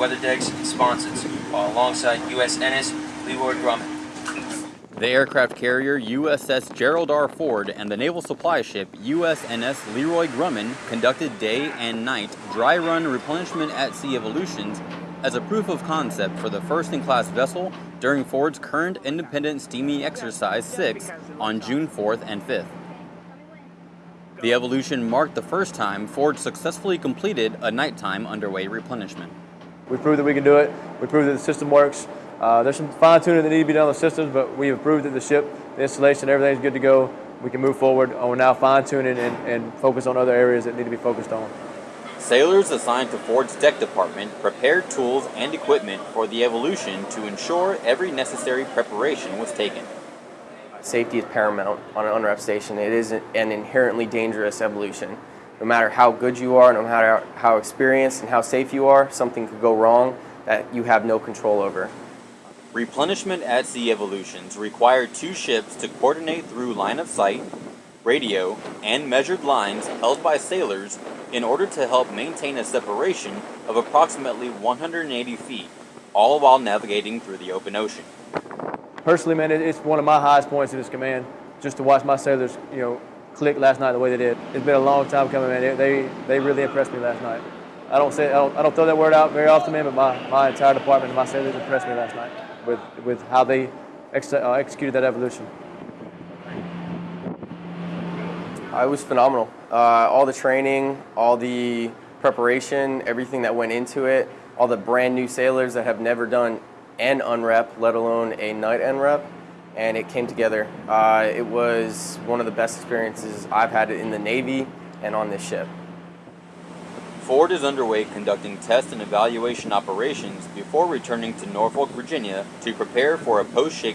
weather decks and sponsons, while alongside USNS Leroy Grumman. The aircraft carrier USS Gerald R. Ford and the naval supply ship USNS Leroy Grumman conducted day and night dry run replenishment at sea evolutions as a proof of concept for the first in class vessel during Ford's current independent steaming exercise 6 on June 4th and 5th. The evolution marked the first time Ford successfully completed a nighttime underway replenishment. We proved that we can do it. We proved that the system works. Uh, there's some fine tuning that need to be done on the systems, but we have proved that the ship, the installation, everything's good to go. We can move forward. We're now fine tuning and, and focus on other areas that need to be focused on. Sailors assigned to Ford's deck department prepared tools and equipment for the evolution to ensure every necessary preparation was taken. Safety is paramount on an unrep station. It is an inherently dangerous evolution. No matter how good you are, no matter how experienced and how safe you are, something could go wrong that you have no control over. Replenishment at sea evolutions require two ships to coordinate through line of sight, radio, and measured lines held by sailors in order to help maintain a separation of approximately 180 feet, all while navigating through the open ocean personally, man, it's one of my highest points in this command. Just to watch my sailors, you know, click last night the way they did. It's been a long time coming, man. They they really impressed me last night. I don't say I don't, I don't throw that word out very often, man, but my, my entire department and my sailors impressed me last night with with how they ex uh, executed that evolution. Uh, it was phenomenal. Uh, all the training, all the preparation, everything that went into it, all the brand new sailors that have never done an unrep, let alone a night unrep, and it came together. Uh, it was one of the best experiences I've had in the Navy and on this ship. Ford is underway conducting test and evaluation operations before returning to Norfolk, Virginia to prepare for a post-shake